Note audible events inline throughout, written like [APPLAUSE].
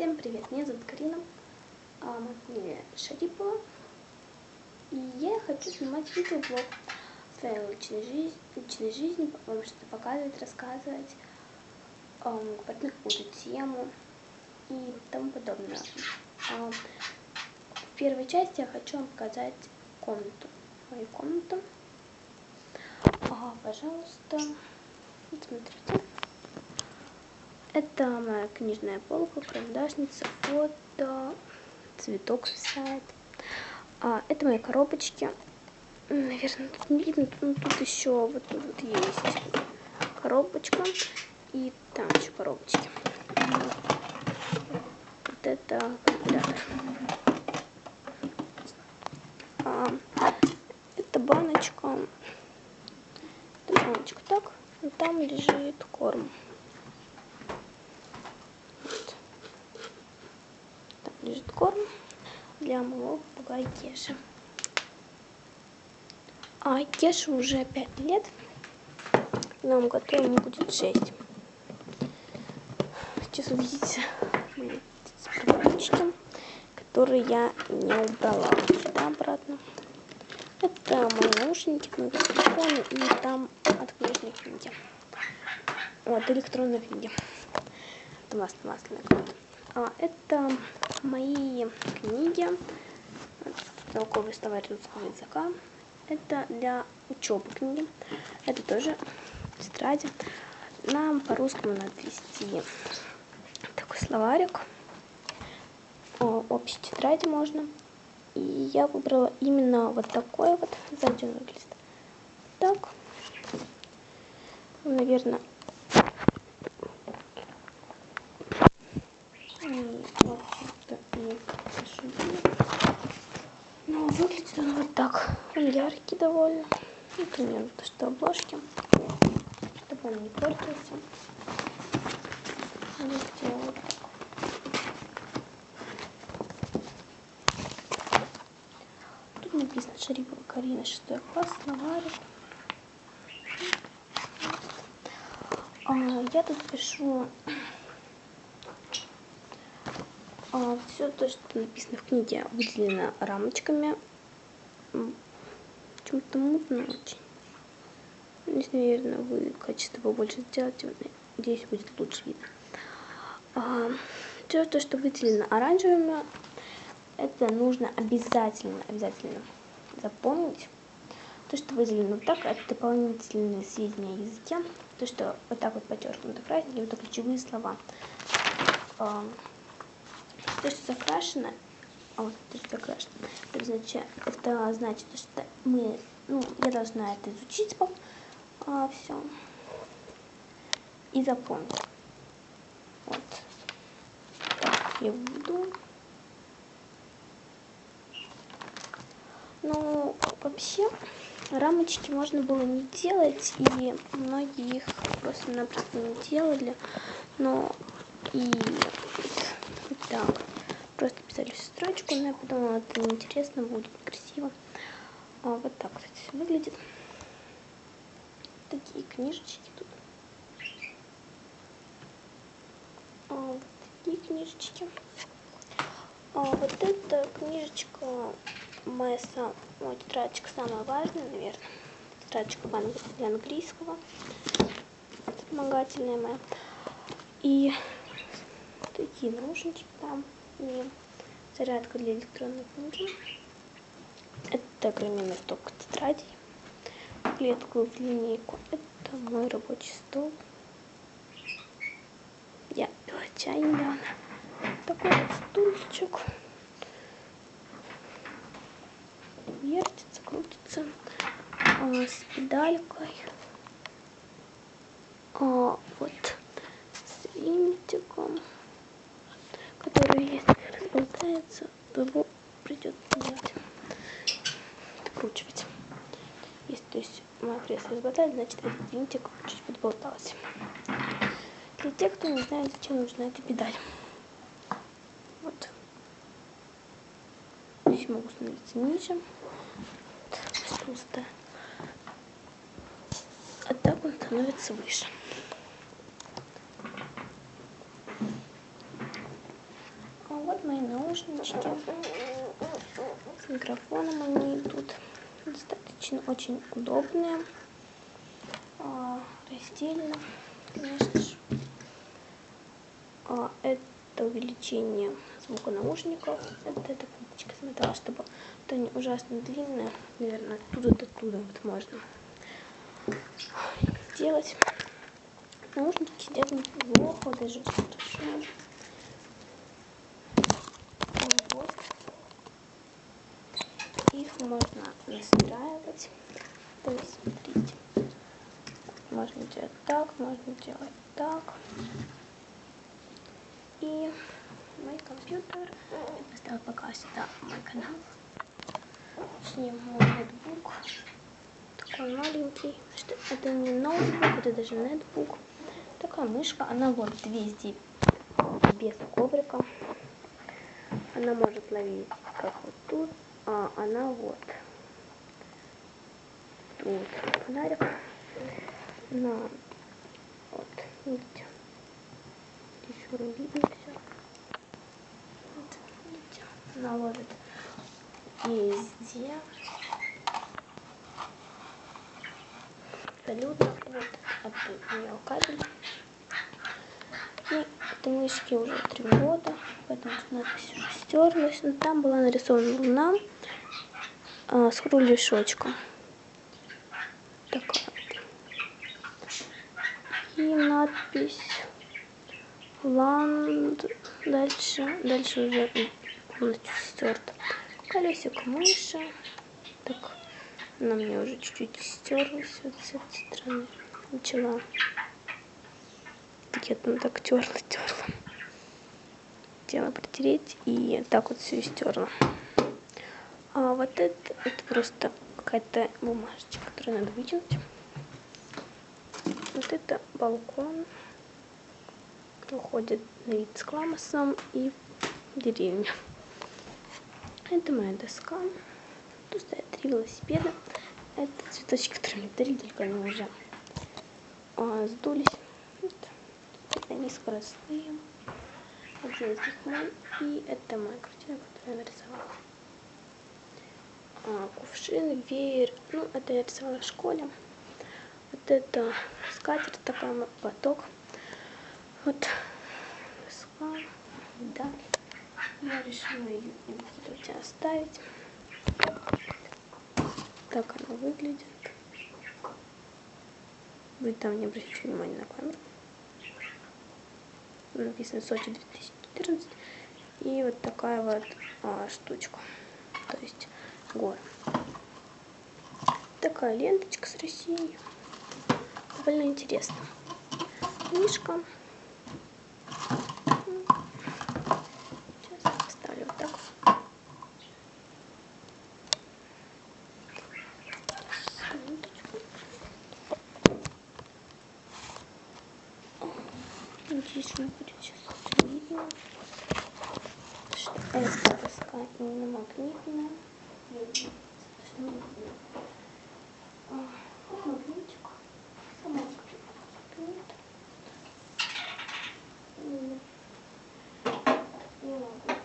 Всем привет, меня зовут Карина, а фамилия Шарипова. И я хочу снимать видеоблог своей личной жизни, личной жизни вам что-то показывать, рассказывать, эм, говорить на какую-то тему и тому подобное. А, в первой части я хочу вам показать комнату, мою комнату. Ага, пожалуйста, вот смотрите. Это моя книжная полка, карандашница, фото, цветок свисает. А, это мои коробочки. Наверное, тут не видно, но тут еще вот, вот есть коробочка. И там еще коробочки. Вот это калькулятор. А, это баночка. Это баночка так. Там лежит корм. лежит корм для моего попугая Кеши. А Кеша уже 5 лет. В новом году будет 6. Сейчас увидите мои приборчики, которые я не убрала сюда обратно. Это мои наушники, мои телефоны и там от книжной книги. Вот, электронной книги. Это масляная книга. А, это мои книги, толковый словарь русского языка. Это для учебы книги. Это тоже тетради. Нам по-русскому надо вести такой словарик. О, общей тетради можно. И я выбрала именно вот такой вот. Сзади он выглядит так. Наверное, Ну, выглядит он вот так. Он яркий довольно. Ну, примерно то, что обложки. Чтобы он не портился. Видите, вот так. Тут написано Шарипова Карина, 6 класс, словарик. А, я тут пишу а, все то, что написано в книге, выделено рамочками. Почему-то мутно очень. Здесь, наверное, вы качество побольше сделаете, здесь будет лучше видно. А, все то, что выделено оранжевыми, это нужно обязательно, обязательно запомнить. То, что выделено вот так, это дополнительные сведения о языке. То, что вот так вот подчеркнуто красненьким, это ключевые слова. А, то, что закрашено, а вот то, что закрашено, это значит, это значит, что мы, ну, я должна это изучить а, все и запомнить. Вот. Я буду. Ну, вообще, рамочки можно было не делать, и многие их просто-напросто не делали, но и так. Просто писали строчку, но я подумала, это неинтересно, будет красиво. А, вот так, кстати, выглядит. Такие книжечки тут. А, вот такие книжечки. А, вот эта книжечка, моя сам, моя тетрадочка самая важная, наверное. Тетрадочка для английского. Вспомогательная моя. И такие наушнички там и зарядка для электронной книги. Это огроменный сток тетрадей, клетку линейку. Это мой рабочий стол. Я пила чай недавно. Такой вот стульчик. Вертится, крутится. А, с педалькой. А, вот с винтиком который если разболтается, придется делать, откручивать. Если то есть мое разболтает, значит этот винтик чуть подболтался. Для тех, кто не знает, зачем нужна эта педаль. Вот. Здесь могу становиться ниже. Вот, толстая. А так он становится выше. наушнички. С микрофоном они идут. Достаточно очень удобные. Раздельно, конечно же. А, это увеличение звука наушников. Это эта кнопочка смотрела, чтобы это не ужасно длинная. Наверное, оттуда до туда вот можно сделать. Наушники сидят неплохо, даже. Вот. Их можно настраивать. То есть, смотрите. Можно делать так, можно делать так. И мой компьютер. Я поставила пока сюда мой канал. Мой ноутбук. Такой маленький. Что это не ноутбук, это даже ноутбук такая мышка, она вот везде без коврика. Она может ловить как вот тут, а она вот тут фонарик на вот видите еще не видно все вот, видите она ловит везде абсолютно вот от нее кабель этой мышке уже три года, поэтому надпись уже стерлась. Но там была нарисована луна а, с кругляшочком. Надпись Ланд. Дальше, дальше уже полностью стерта. Колесико мыши. Так, она мне уже чуть-чуть стерлась вот с этой стороны. Начала я там так терла, терла. Хотела протереть и так вот все стерла. А вот это, это просто какая-то бумажечка, которую надо вытянуть. Вот это балкон. Уходит на вид с кламосом и деревья. Это моя доска. Тут стоят три велосипеда. Это цветочки, которые мне подарили, только они уже а, сдулись они скоростные. Один из. И это моя картина, которую я нарисовала. А, кувшин, веер. Ну, это я рисовала в школе. Вот это скатерть такая, платок. Вот. Да. Я решила ее в оставить. Так она выглядит. Вы там не обращайте внимания на камеру написано Сочи 2014. И вот такая вот а, штучка. То есть горы. Такая ленточка с Россией. Довольно интересно. Книжка. Сейчас поставлю вот так. Надеюсь, не будет сейчас видно, что эта доска именно магнитная. Магнитик. Сама магнит. Не могу.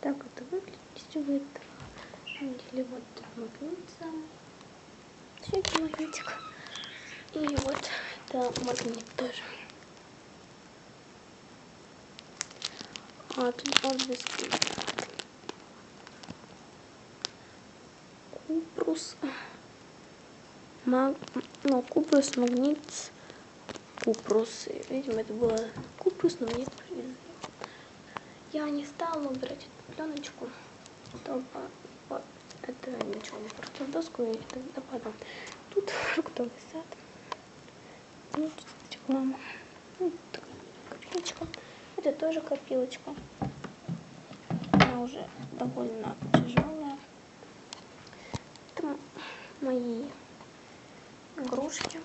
Так это выглядит, вы это видели, вот магнит сам. Все это магнитик. И вот это магнит тоже. А тут здесь Купрус. Маг... Ну, Купрус, магнит, Купрус. Видимо, это было Купрус, но мне я не стала убирать эту пленочку, чтобы это ничего не просто в доску и это допадало. Тут фруктовый сад. Вот реклама. Вот копилочка. Это тоже копилочка. уже довольно тяжелая. Это мои игрушки.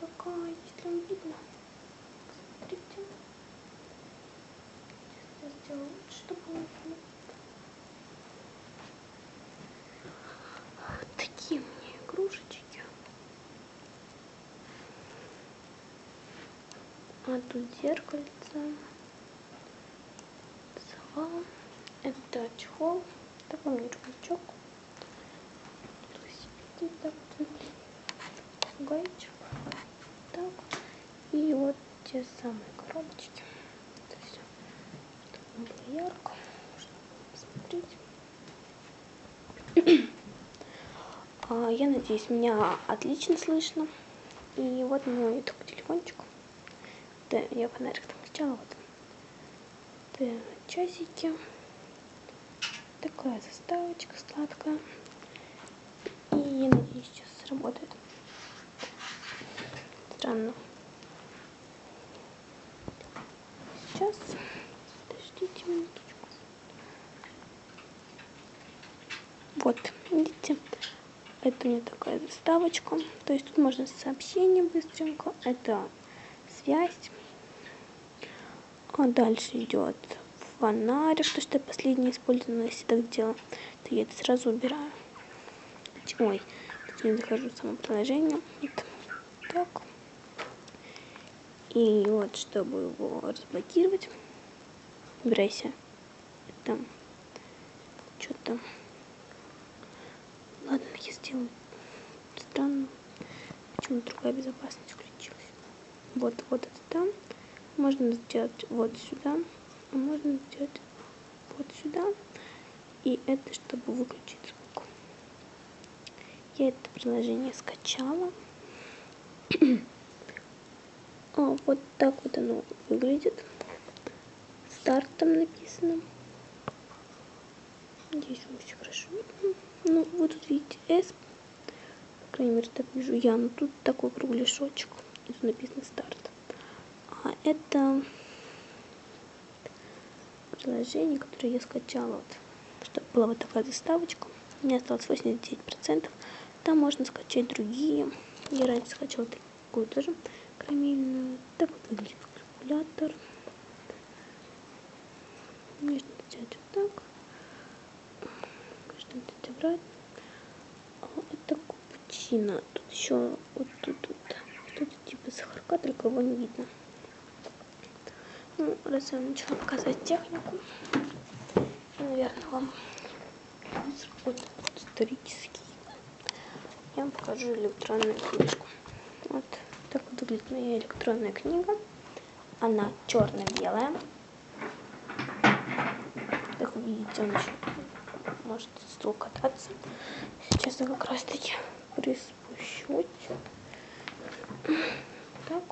Какая, если вам видно. Смотрите. Сейчас я сделаю лучше, чтобы было видно. Такие у меня игрушечки. А тут зеркальце. Сова. Это чехол. Такой рюкзачок. Так, гаечек. Так. И вот те самые коробочки. Это все, чтобы было ярко. Можно посмотреть. [CLEARS THROAT] а, я надеюсь, меня отлично слышно. И вот мой такой телефончик. Да, я фонарик там включала. Вот. Это часики. Такая заставочка сладкая. И я надеюсь, сейчас сработает. Странно. Сейчас. Подождите минуточку. Вот, видите? Это у меня такая заставочка. То есть тут можно сообщение быстренько. Это связь. А дальше идет фонарик, то что я последнее использовала, если так делала, то я это сразу убираю. Ой, тут не захожу в само приложение. Вот так. И вот, чтобы его разблокировать, убирайся. Это что-то... Ладно, я сделаю странно. Почему другая безопасность включилась. Вот, вот это там. Можно сделать вот сюда, а можно сделать вот сюда. И это, чтобы выключить звук. Я это приложение скачала. [CLEARS THROAT] а, вот так вот оно выглядит. Старт там написано. Надеюсь, вам все хорошо. Ну, вы тут видите S. По крайней мере, так вижу я. Но тут такой кругляшочек. И тут написано старт. А это приложение, которое я скачала, вот, чтобы была вот такая заставочка. У меня осталось 89%. Там можно скачать другие. Я раньше скачала такую тоже карамельную. Так вот выглядит калькулятор. Можно сделать вот так. Это обратно. А это капучино. Тут еще вот тут вот что-то типа сахарка, только его не видно. Ну, раз я начала показывать технику, наверное, вам вот исторический. Я вам покажу электронную книжку. Вот так выглядит моя электронная книга. Она черно-белая. Как вы видите, он еще может стул кататься. Сейчас я как раз таки приспущусь. Так.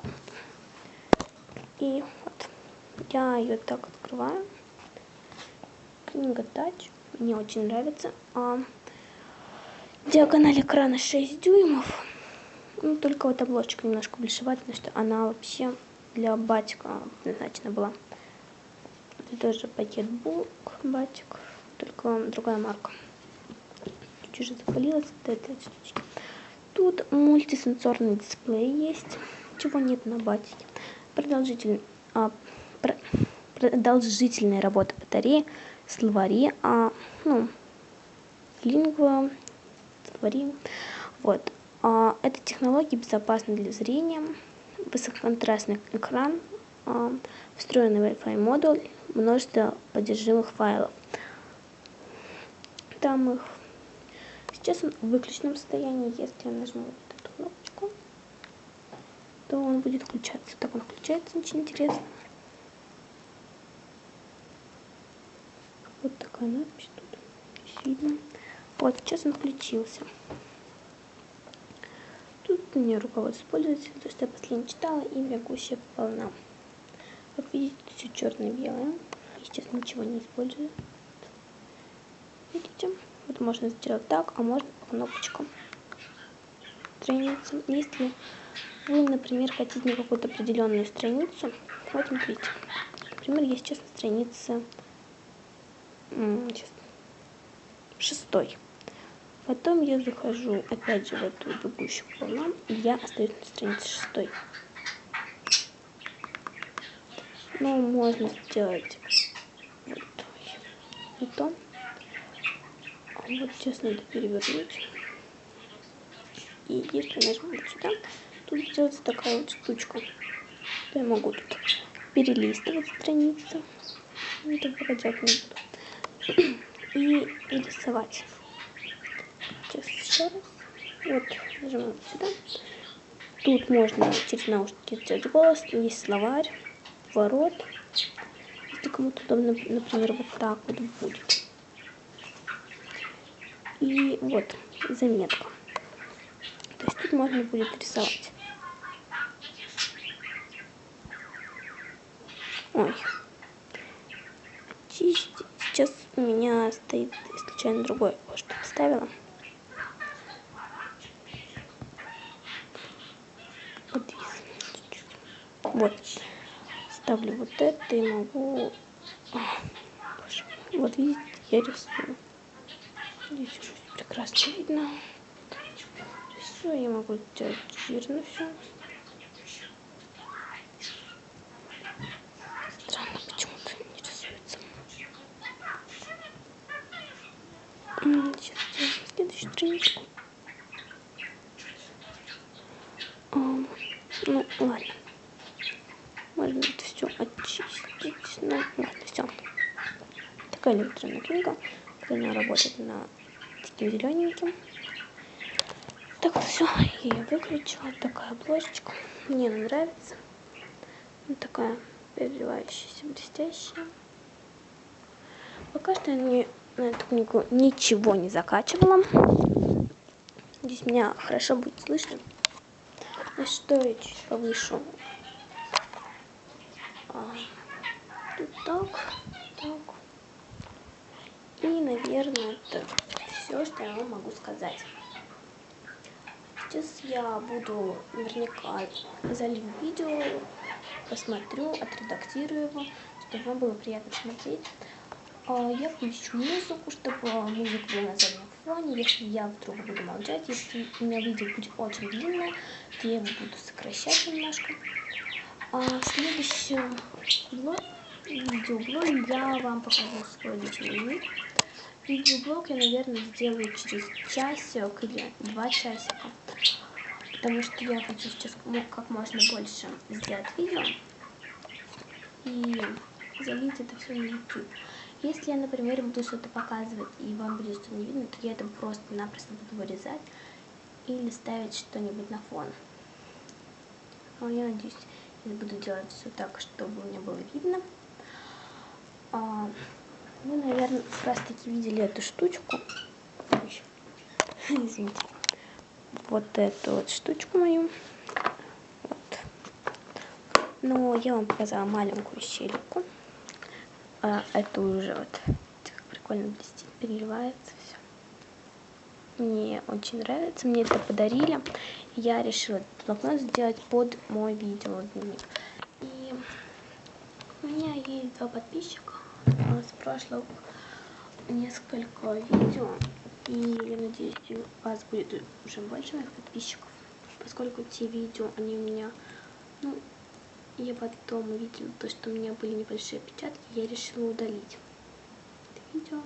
И вот я ее так открываю. Книга Тач. Мне очень нравится. А, диагональ экрана 6 дюймов. Ну, только вот обложечка немножко потому что она вообще для батика назначена была. Это тоже пакет булк батик, только другая марка. Чуть уже запалилась вот этой штучки. Тут мультисенсорный дисплей есть, чего нет на батике. Продолжительный а, продолжительная работа батареи, словари, а, ну, лингва, словари. Вот. А, эта технология безопасна для зрения, высококонтрастный экран, а, встроенный Wi-Fi модуль, множество поддержимых файлов. Там их сейчас он в выключенном состоянии, если я нажму вот эту кнопочку, то он будет включаться. Так он включается, очень интересно. Вот такая надпись тут. Видно. Вот, сейчас он включился. Тут меня руководство пользователя, то, что я последний читала, и бегущая волна. Как видите, все черно-белое. Сейчас ничего не использую. Видите? Вот можно сделать так, а можно по кнопочкам. Страница. Если вы, например, хотите на какую-то определенную страницу, вот смотрите, например, есть сейчас на странице шестой. Потом я захожу опять же в эту бегущую волну, и я остаюсь на странице шестой. Ну, можно сделать вот, и то. А вот сейчас надо перевернуть. И если нажму вот сюда, тут сделается такая вот штучка. То я могу тут перелистывать страницу. Это бродяг не буду. И рисовать. Сейчас еще раз. Вот, нажимаем сюда. Тут можно через наушники сделать голос. Есть словарь, ворот. Если кому-то удобно, например, вот так вот будет. И вот заметка. То есть тут можно будет рисовать. Ой. Сейчас у меня стоит случайно другое что поставила. Вот. Ставлю вот это и могу... Вот видите, я рисую. Здесь прекрасно видно. Все, я могу сделать жирно все. Ну, ладно. Можно это все очистить. Ну, ладно, все. Такая электронная книга. Она работает на таким зелененьким. Так, все, я ее выключила. Такая обложечка. Мне она нравится. Вот такая переливающаяся, блестящая. Пока что я не, на эту книгу ничего не закачивала. Здесь меня хорошо будет слышно. А что я чуть повышу? А, тут так, так. И, наверное, это все, что я вам могу сказать. Сейчас я буду наверняка залью видео, посмотрю, отредактирую его, чтобы вам было приятно смотреть. А, я включу музыку, чтобы музыка была на фоне. Если я вдруг буду молчать, если у меня видео будет очень длинное, то я его буду сокращать немножко. А в следующем видеоблоге я вам покажу свой личный мир. Видеоблог я, наверное, сделаю через часик или два часика. Потому что я хочу сейчас как можно больше сделать видео. И залить это все на YouTube. Если я, например, буду что-то показывать, и вам будет что-то не видно, то я это просто-напросто буду вырезать или ставить что-нибудь на фон. Но я надеюсь, я буду делать все так, чтобы мне было видно. А, вы, наверное, как раз таки видели эту штучку. [LAUGHS] Извините. Вот эту вот штучку мою. Вот. Но я вам показала маленькую щельку. А это уже вот прикольно блестит, переливается все. Мне очень нравится, мне это подарили. Я решила этот блокнот сделать под мой видео дневник. И у меня есть два подписчика с прошлого несколько видео. И я надеюсь, у вас будет уже больше моих подписчиков, поскольку те видео, они у меня, ну, я потом увидела то, что у меня были небольшие опечатки, я решила удалить это видео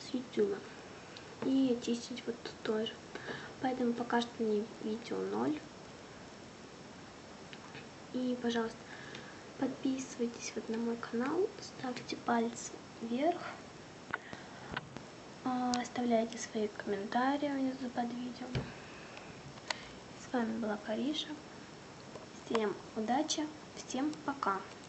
с YouTube. И очистить вот тут тоже. Поэтому пока что не видео 0. И, пожалуйста, подписывайтесь вот на мой канал, ставьте пальцы вверх, а, оставляйте свои комментарии внизу под видео. С вами была Кариша. Всем удачи, всем пока.